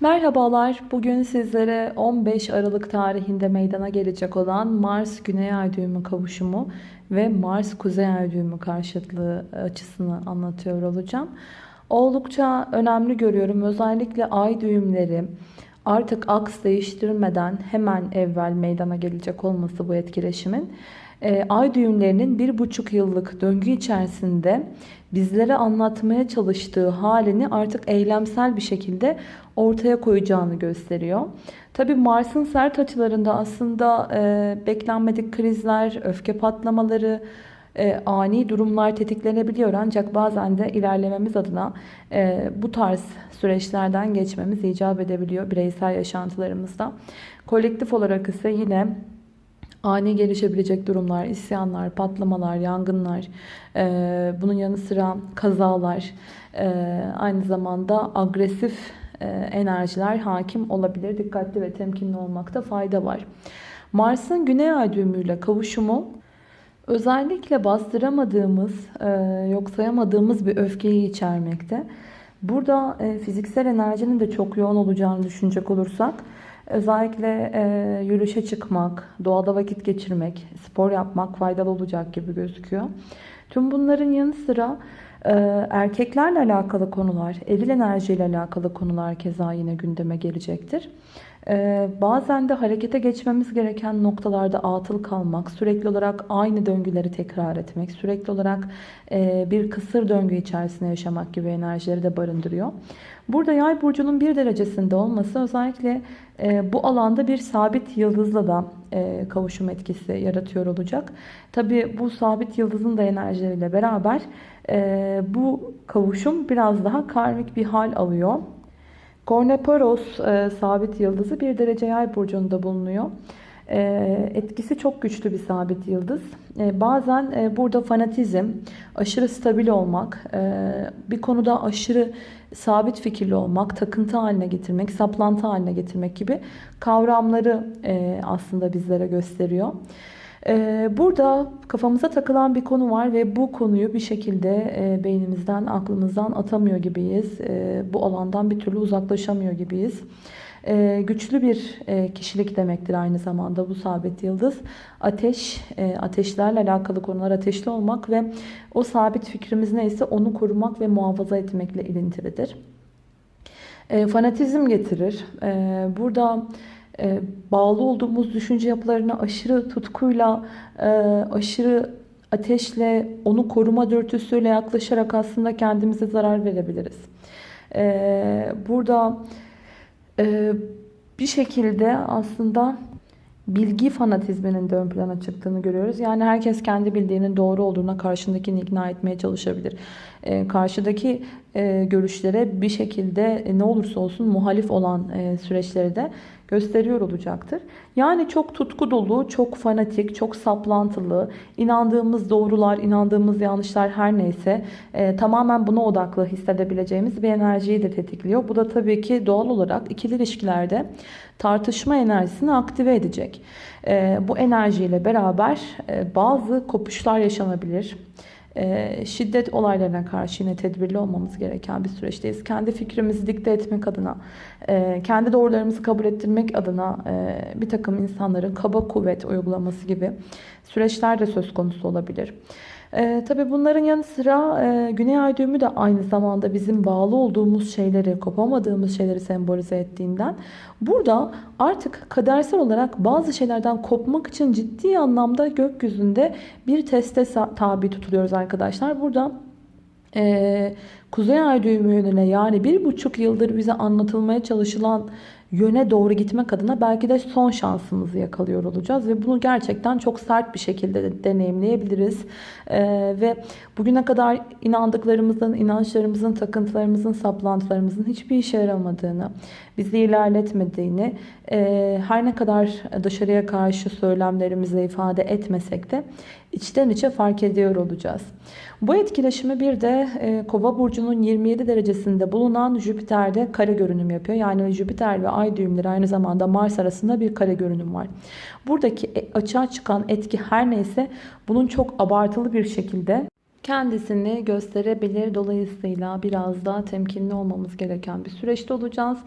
Merhabalar. Bugün sizlere 15 Aralık tarihinde meydana gelecek olan Mars Güney Ay düğümü kavuşumu ve Mars Kuzey Ay düğümü karşıtlığı açısını anlatıyor olacağım. Oldukça önemli görüyorum. Özellikle ay düğümleri artık aks değiştirmeden hemen evvel meydana gelecek olması bu etkileşimin e, ay düğümlerinin bir buçuk yıllık döngü içerisinde bizlere anlatmaya çalıştığı halini artık eylemsel bir şekilde ortaya koyacağını gösteriyor. Tabi Mars'ın sert açılarında aslında e, beklenmedik krizler, öfke patlamaları, e, ani durumlar tetiklenebiliyor. Ancak bazen de ilerlememiz adına e, bu tarz süreçlerden geçmemiz icap edebiliyor bireysel yaşantılarımızda. Kolektif olarak ise yine ani gelişebilecek durumlar, isyanlar, patlamalar, yangınlar, e, bunun yanı sıra kazalar, aynı zamanda agresif enerjiler hakim olabilir. Dikkatli ve temkinli olmakta fayda var. Mars'ın güney ay düğümüyle kavuşumu özellikle bastıramadığımız, e, yok sayamadığımız bir öfkeyi içermekte. Burada e, fiziksel enerjinin de çok yoğun olacağını düşünecek olursak, özellikle e, yürüyüşe çıkmak, doğada vakit geçirmek, spor yapmak faydalı olacak gibi gözüküyor. Tüm bunların yanı sıra erkeklerle alakalı konular, eril enerjiyle alakalı konular keza yine gündeme gelecektir. Ee, bazen de harekete geçmemiz gereken noktalarda atıl kalmak, sürekli olarak aynı döngüleri tekrar etmek, sürekli olarak e, bir kısır döngü içerisinde yaşamak gibi enerjileri de barındırıyor. Burada yay burcunun bir derecesinde olması özellikle e, bu alanda bir sabit yıldızla da e, kavuşum etkisi yaratıyor olacak. Tabi bu sabit yıldızın da enerjileriyle beraber bu kavuşum biraz daha karmik bir hal alıyor. Korneperos e, sabit yıldızı bir derece yay burcunda bulunuyor. E, etkisi çok güçlü bir sabit yıldız. E, bazen e, burada fanatizm, aşırı stabil olmak, e, bir konuda aşırı sabit fikirli olmak, takıntı haline getirmek, saplantı haline getirmek gibi kavramları e, aslında bizlere gösteriyor. Ee, burada kafamıza takılan bir konu var ve bu konuyu bir şekilde e, beynimizden, aklımızdan atamıyor gibiyiz. E, bu alandan bir türlü uzaklaşamıyor gibiyiz. E, güçlü bir kişilik demektir aynı zamanda bu sabit yıldız. Ateş, ateşlerle alakalı konular ateşli olmak ve o sabit fikrimiz neyse onu korumak ve muhafaza etmekle ilintilidir. Fanatizm getirir. Burada e, bağlı olduğumuz düşünce yapılarına aşırı tutkuyla, e, aşırı ateşle, onu koruma dürtüsüyle yaklaşarak aslında kendimize zarar verebiliriz. E, burada bir şekilde aslında bilgi fanatizminin de ön plana çıktığını görüyoruz. Yani herkes kendi bildiğinin doğru olduğuna karşındakini ikna etmeye çalışabilir. karşıdaki görüşlere bir şekilde ne olursa olsun muhalif olan süreçleri de gösteriyor olacaktır. Yani çok tutku dolu, çok fanatik, çok saplantılı, inandığımız doğrular, inandığımız yanlışlar her neyse e, tamamen buna odaklı hissedebileceğimiz bir enerjiyi de tetikliyor. Bu da tabii ki doğal olarak ikili ilişkilerde tartışma enerjisini aktive edecek. E, bu enerjiyle beraber e, bazı kopuşlar yaşanabilir. Ee, şiddet olaylarına karşı yine tedbirli olmamız gereken bir süreçteyiz. Kendi fikrimizi dikte etmek adına, e, kendi doğrularımızı kabul ettirmek adına e, bir takım insanların kaba kuvvet uygulaması gibi süreçler de söz konusu olabilir. E, tabii bunların yanı sıra e, Güney Ay düğümü de aynı zamanda bizim bağlı olduğumuz şeyleri, kopamadığımız şeyleri sembolize ettiğinden burada artık kadersel olarak bazı şeylerden kopmak için ciddi anlamda gökyüzünde bir teste tabi tutuluyoruz arkadaşlar. Burada e, Kuzey Ay düğümü yönüne yani bir buçuk yıldır bize anlatılmaya çalışılan yöne doğru gitmek adına belki de son şansımızı yakalıyor olacağız. Ve bunu gerçekten çok sert bir şekilde de deneyimleyebiliriz. Ee, ve bugüne kadar inandıklarımızın, inançlarımızın, takıntılarımızın, saplantılarımızın hiçbir işe yaramadığını, bizi ilerletmediğini, e, her ne kadar dışarıya karşı söylemlerimizle ifade etmesek de içten içe fark ediyor olacağız. Bu etkileşimi bir de e, Kova burcunun 27 derecesinde bulunan Jüpiter'de kare görünüm yapıyor. Yani Jüpiter ve Ay düğümleri aynı zamanda Mars arasında bir kare görünüm var. Buradaki e, açığa çıkan etki her neyse bunun çok abartılı bir şekilde kendisini gösterebilir. Dolayısıyla biraz daha temkinli olmamız gereken bir süreçte olacağız.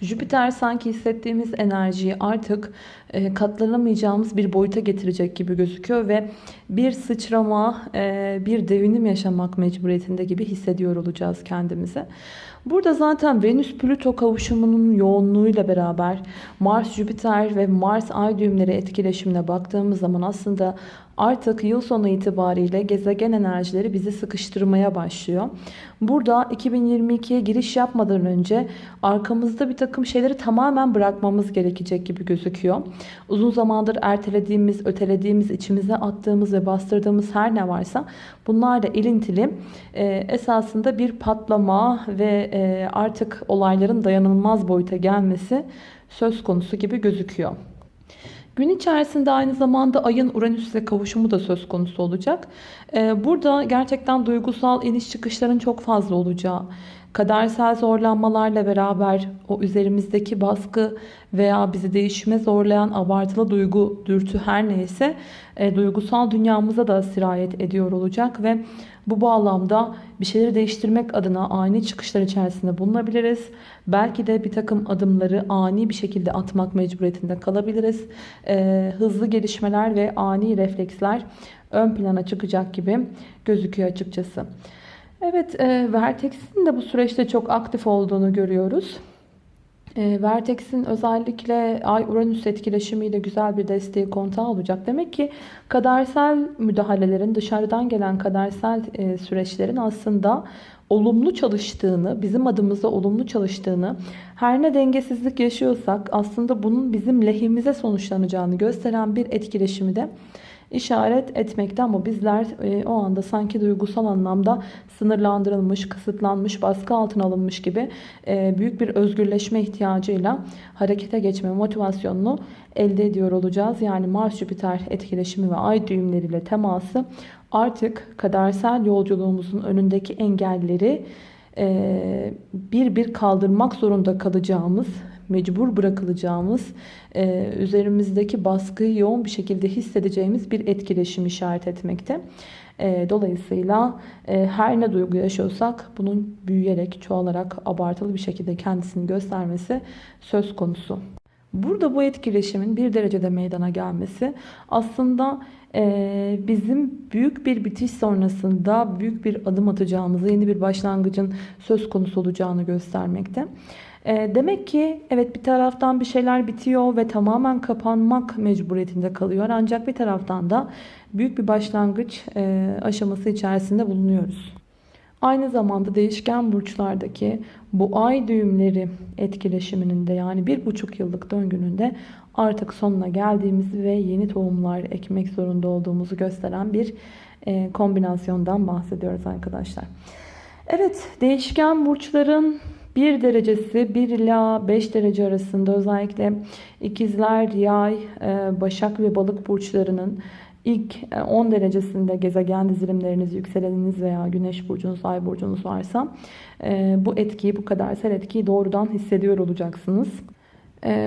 Jüpiter sanki hissettiğimiz enerjiyi artık e, katlanamayacağımız bir boyuta getirecek gibi gözüküyor ve bir sıçrama, e, bir devinim yaşamak mecburiyetinde gibi hissediyor olacağız kendimizi. Burada zaten Venüs-Plüto kavuşumunun yoğunluğuyla beraber Mars-Jüpiter ve Mars-Ay düğümleri etkileşimine baktığımız zaman aslında artık yıl sonu itibariyle gezegen enerjileri bizi sıkıştırmaya başlıyor. Burada 2022'ye giriş yapmadan önce arkamızda bir takım şeyleri tamamen bırakmamız gerekecek gibi gözüküyor. Uzun zamandır ertelediğimiz, ötelediğimiz, içimize attığımız ve bastırdığımız her ne varsa bunlarla ilintili e, esasında bir patlama ve e, artık olayların dayanılmaz boyuta gelmesi söz konusu gibi gözüküyor. Gün içerisinde aynı zamanda ayın Uranüs'e kavuşumu da söz konusu olacak. Ee, burada gerçekten duygusal iniş çıkışların çok fazla olacağı, kadersel zorlanmalarla beraber o üzerimizdeki baskı veya bizi değişime zorlayan abartılı duygu, dürtü her neyse e, duygusal dünyamıza da sirayet ediyor olacak ve bu bağlamda bir şeyleri değiştirmek adına ani çıkışlar içerisinde bulunabiliriz. Belki de bir takım adımları ani bir şekilde atmak mecburiyetinde kalabiliriz. E, hızlı gelişmeler ve ani refleksler ön plana çıkacak gibi gözüküyor açıkçası. Evet, e, Vertex'in de bu süreçte çok aktif olduğunu görüyoruz. E, Vertex'in özellikle Ay-Uranüs etkileşimiyle güzel bir desteği kontağı olacak. Demek ki kadersel müdahalelerin, dışarıdan gelen kadersel e, süreçlerin aslında olumlu çalıştığını, bizim adımıza olumlu çalıştığını, her ne dengesizlik yaşıyorsak aslında bunun bizim lehimize sonuçlanacağını gösteren bir etkileşimi de işaret etmekte ama bizler e, o anda sanki duygusal anlamda sınırlandırılmış, kısıtlanmış, baskı altına alınmış gibi e, büyük bir özgürleşme ihtiyacıyla harekete geçme motivasyonunu elde ediyor olacağız. Yani Mars-Jüpiter etkileşimi ve ay düğümleriyle teması artık kadersel yolculuğumuzun önündeki engelleri e, bir bir kaldırmak zorunda kalacağımız mecbur bırakılacağımız, e, üzerimizdeki baskıyı yoğun bir şekilde hissedeceğimiz bir etkileşim işaret etmekte. E, dolayısıyla e, her ne duygu yaşıyorsak bunun büyüyerek, çoğalarak, abartılı bir şekilde kendisini göstermesi söz konusu. Burada bu etkileşimin bir derecede meydana gelmesi aslında bizim büyük bir bitiş sonrasında büyük bir adım atacağımızı, yeni bir başlangıcın söz konusu olacağını göstermekte. E, demek ki evet bir taraftan bir şeyler bitiyor ve tamamen kapanmak mecburiyetinde kalıyor. Ancak bir taraftan da büyük bir başlangıç e, aşaması içerisinde bulunuyoruz. Aynı zamanda değişken burçlardaki bu ay düğümleri etkileşiminin de yani bir buçuk yıllık döngünün de artık sonuna geldiğimizi ve yeni tohumlar ekmek zorunda olduğumuzu gösteren bir e, kombinasyondan bahsediyoruz arkadaşlar. Evet değişken burçların 1 derecesi 1 ila 5 derece arasında özellikle ikizler, yay, e, başak ve balık burçlarının ilk 10 e, derecesinde gezegen dizilimleriniz, yükseleniniz veya güneş burcunuz, ay burcunuz varsa e, bu etkiyi, bu kadersel etkiyi doğrudan hissediyor olacaksınız.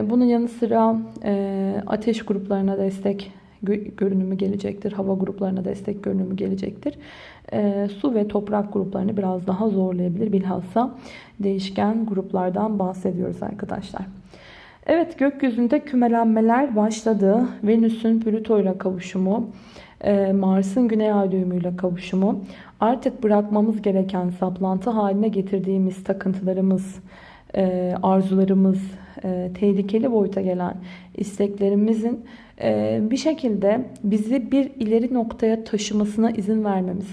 Bunun yanı sıra ateş gruplarına destek görünümü gelecektir. Hava gruplarına destek görünümü gelecektir. E, su ve toprak gruplarını biraz daha zorlayabilir. Bilhassa değişken gruplardan bahsediyoruz arkadaşlar. Evet gökyüzünde kümelenmeler başladı. Venüs'ün Plüto ile kavuşumu, Mars'ın Güney Ay düğümüyle kavuşumu, artık bırakmamız gereken saplantı haline getirdiğimiz takıntılarımız, e, arzularımız, e, tehlikeli boyuta gelen isteklerimizin e, bir şekilde bizi bir ileri noktaya taşımasına izin vermemiz.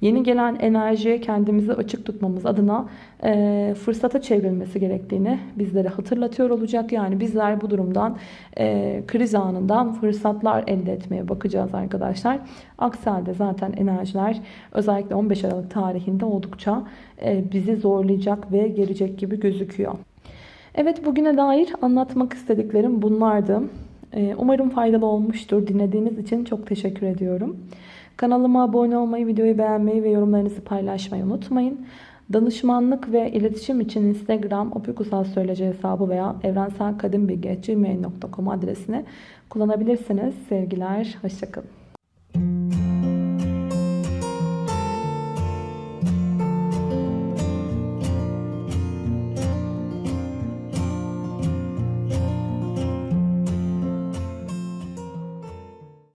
Yeni gelen enerjiye kendimizi açık tutmamız adına e, fırsata çevrilmesi gerektiğini bizlere hatırlatıyor olacak. Yani bizler bu durumdan e, kriz anından fırsatlar elde etmeye bakacağız arkadaşlar. Aksi zaten enerjiler özellikle 15 Aralık tarihinde oldukça e, bizi zorlayacak ve gelecek gibi gözüküyor. Evet bugüne dair anlatmak istediklerim bunlardı. Ee, umarım faydalı olmuştur. Dinlediğiniz için çok teşekkür ediyorum. Kanalıma abone olmayı, videoyu beğenmeyi ve yorumlarınızı paylaşmayı unutmayın. Danışmanlık ve iletişim için Instagram opikusal söyleci hesabı veya evrenselkadimbilgi.gmail.com adresini kullanabilirsiniz. Sevgiler, hoşçakalın.